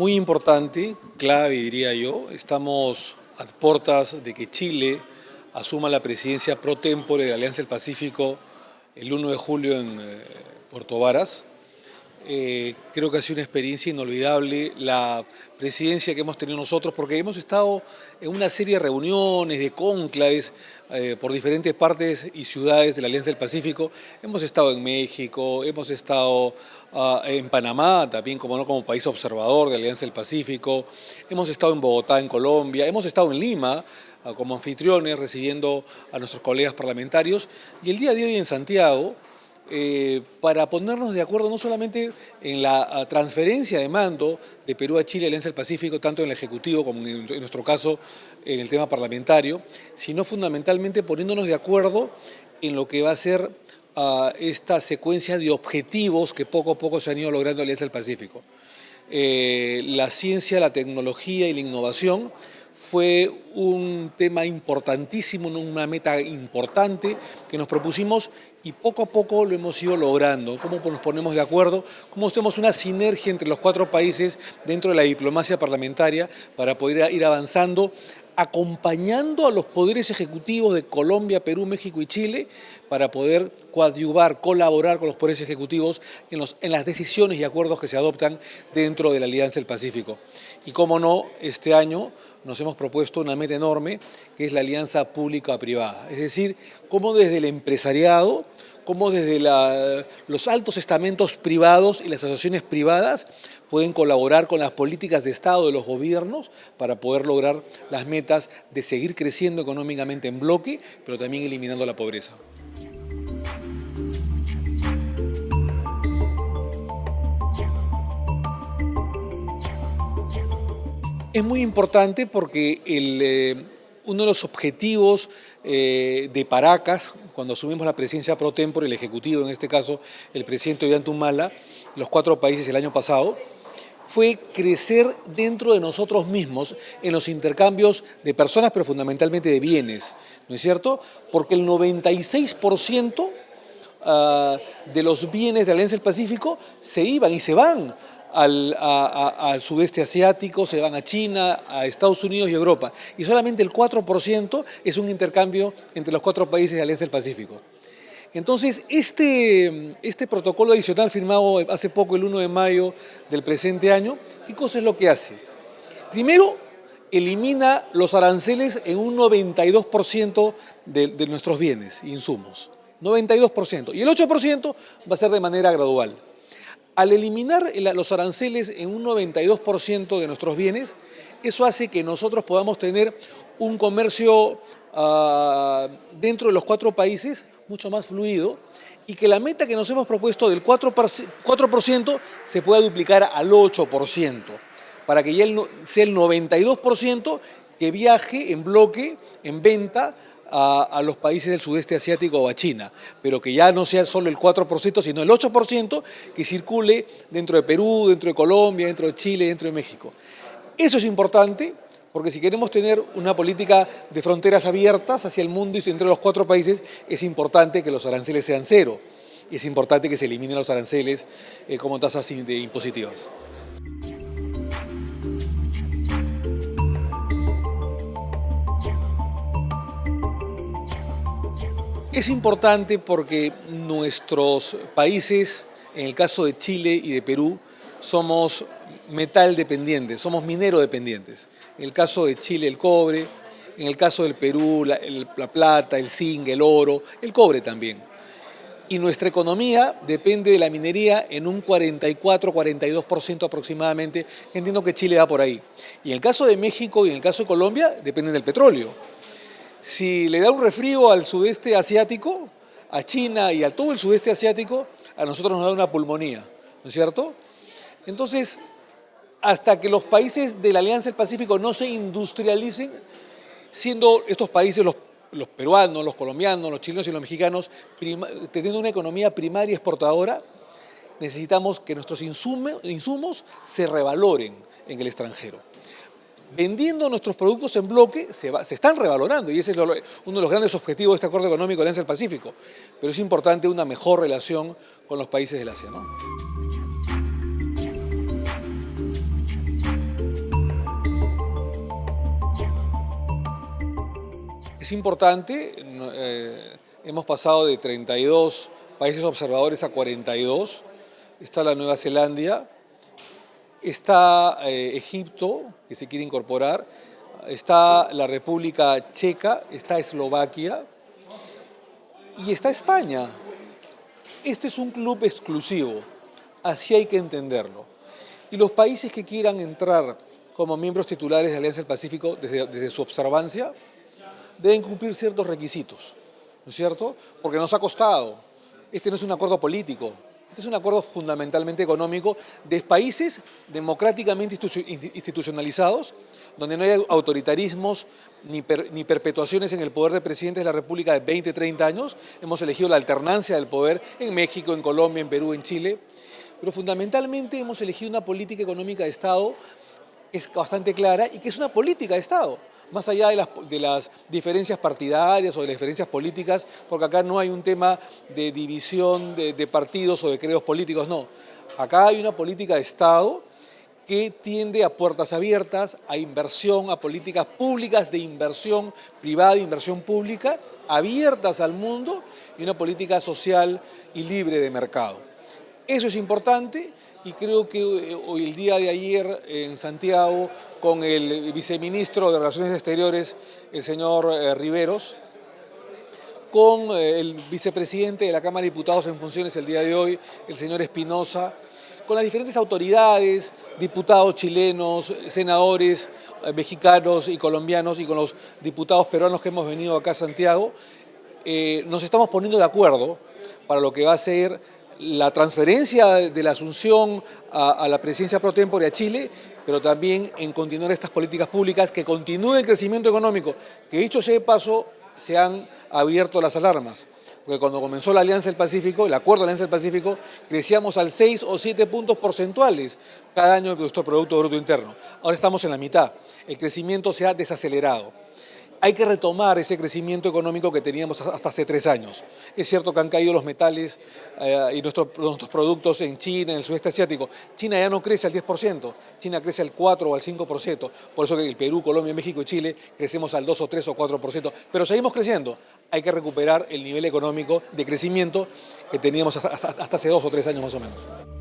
muy importante, clave diría yo. Estamos a puertas de que Chile asuma la presidencia pro tempore de la Alianza del Pacífico el 1 de julio en eh, Puerto Varas. Eh, creo que ha sido una experiencia inolvidable la presidencia que hemos tenido nosotros, porque hemos estado en una serie de reuniones, de conclaves eh, por diferentes partes y ciudades de la Alianza del Pacífico. Hemos estado en México, hemos estado ah, en Panamá, también como, ¿no? como país observador de la Alianza del Pacífico. Hemos estado en Bogotá, en Colombia. Hemos estado en Lima, ah, como anfitriones, recibiendo a nuestros colegas parlamentarios. Y el día de hoy en Santiago, eh, para ponernos de acuerdo no solamente en la transferencia de mando de Perú a Chile, Alianza del Pacífico, tanto en el Ejecutivo como en, nuestro caso en el tema parlamentario, sino fundamentalmente poniéndonos de acuerdo en lo que va a ser ah, esta secuencia de objetivos que poco a poco se han ido logrando en Alianza del Pacífico. Eh, la ciencia, la tecnología y la innovación fue un tema importantísimo, una meta importante que nos propusimos y poco a poco lo hemos ido logrando. Cómo nos ponemos de acuerdo, cómo hacemos una sinergia entre los cuatro países dentro de la diplomacia parlamentaria para poder ir avanzando acompañando a los poderes ejecutivos de Colombia, Perú, México y Chile para poder coadyuvar, colaborar con los poderes ejecutivos en, las decisiones y acuerdos que se adoptan dentro de la Alianza del Pacífico. Y cómo no, este año nos hemos propuesto una meta enorme que es la alianza pública-privada. Es decir, cómo desde el empresariado cómo desde los altos estamentos privados y las asociaciones privadas pueden colaborar con las políticas de Estado de los gobiernos para poder lograr las metas de seguir creciendo económicamente en bloque, pero también eliminando la pobreza. Es muy importante porque eh, uno de los objetivos eh, de Paracas, cuando asumimos la presidencia pro tempore, el Ejecutivo, en este caso el presidente Ollantumala, los cuatro países el año pasado, fue crecer dentro de nosotros mismos en los intercambios de personas, pero fundamentalmente de bienes, ¿no es cierto? Porque el 96% ah, de los bienes de Alianza del Pacífico se iban y se van al, sudeste asiático, se van a China, a Estados Unidos y Europa. Y solamente el 4% es un intercambio entre los cuatro países de la Alianza del Pacífico. Entonces, este, este protocolo adicional firmado hace poco, el 1 de mayo del presente año, ¿qué cosa es lo que hace? Primero, elimina los aranceles en un 92% de, de nuestros bienes e insumos. 92%. Y el 8% va a ser de manera gradual. Al eliminar los aranceles en un 92% de nuestros bienes, eso hace que nosotros podamos tener un comercio ah, dentro de los cuatro países mucho más fluido y que la meta que nos hemos propuesto del 4%, se pueda duplicar al 8%, para que ya sea el 92% que viaje en bloque, en venta, a, los países del sudeste asiático o a China, pero que ya no sea solo el 4%, sino el 8% que circule dentro de Perú, dentro de Colombia, dentro de Chile, dentro de México. Eso es importante porque si queremos tener una política de fronteras abiertas hacia el mundo y entre los cuatro países, es importante que los aranceles sean cero. Es importante que se eliminen los aranceles eh, como tasas impositivas. Es importante porque nuestros países, en el caso de Chile y de Perú, somos metal dependientes, somos minero dependientes. En el caso de Chile el cobre, en el caso del Perú la, plata, el zinc, el oro, el cobre también. Y nuestra economía depende de la minería en un 44-42% aproximadamente, entiendo que Chile va por ahí. Y en el caso de México y en el caso de Colombia dependen del petróleo si le da un resfrío al sudeste asiático, a China y a todo el sudeste asiático, a nosotros nos da una pulmonía, ¿no es cierto? Entonces, hasta que los países de la Alianza del Pacífico no se industrialicen, siendo estos países los, peruanos, los colombianos, los chilenos y los mexicanos, teniendo una economía primaria exportadora, necesitamos que nuestros insumos se revaloren en el extranjero vendiendo nuestros productos en bloque, se, están revalorando y ese es uno de los grandes objetivos de este acuerdo económico de Alianza del Pacífico. Pero es importante una mejor relación con los países del Asia. Es importante, eh, hemos pasado de 32 países observadores a 42, está la Nueva Zelanda, está eh, Egipto, que se quiere incorporar, está la República Checa, está Eslovaquia y está España. Este es un club exclusivo, así hay que entenderlo. Y los países que quieran entrar como miembros titulares de Alianza del Pacífico desde, desde su observancia, deben cumplir ciertos requisitos, ¿no es cierto? Porque nos ha costado. Este no es un acuerdo político, este es un acuerdo fundamentalmente económico de países democráticamente institucionalizados, donde no hay autoritarismos ni, perpetuaciones en el poder de presidentes de la República de 20, 30 años. Hemos elegido la alternancia del poder en México, en Colombia, en Perú, en Chile. Pero fundamentalmente hemos elegido una política económica de Estado que es bastante clara y que es una política de Estado más allá de las, diferencias partidarias o de las diferencias políticas, porque acá no hay un tema de división de, de partidos o de credos políticos, no. Acá hay una política de Estado que tiende a puertas abiertas, a inversión, a políticas públicas de inversión privada, de inversión pública, abiertas al mundo y una política social y libre de mercado. Eso es importante y creo que eh, hoy el día de ayer en Santiago con el viceministro de Relaciones Exteriores, el señor eh, Riveros, con eh, el vicepresidente de la Cámara de Diputados en funciones el día de hoy, el señor Espinosa, con las diferentes autoridades, diputados chilenos, senadores mexicanos y colombianos y con los diputados peruanos que hemos venido acá a Santiago, nos estamos poniendo de acuerdo para lo que va a ser la transferencia de la asunción a, la presidencia pro tempore a Chile, pero también en continuar estas políticas públicas, que continúe el crecimiento económico, que dicho sea de paso, se han abierto las alarmas. Porque cuando comenzó la Alianza del Pacífico, el acuerdo de la Alianza del Pacífico, crecíamos al 6 o 7 puntos porcentuales cada año de nuestro Producto Bruto Interno. Ahora estamos en la mitad. El crecimiento se ha desacelerado hay que retomar ese crecimiento económico que teníamos hasta hace tres años. Es cierto que han caído los metales eh, y nuestros, productos en China, en el sudeste asiático. China ya no crece al 10%, China crece al 4 o al 5%. Por eso que el Perú, Colombia, México y Chile crecemos al 2 o 3 o 4%. Pero seguimos creciendo. Hay que recuperar el nivel económico de crecimiento que teníamos hasta hace dos o tres años más o menos.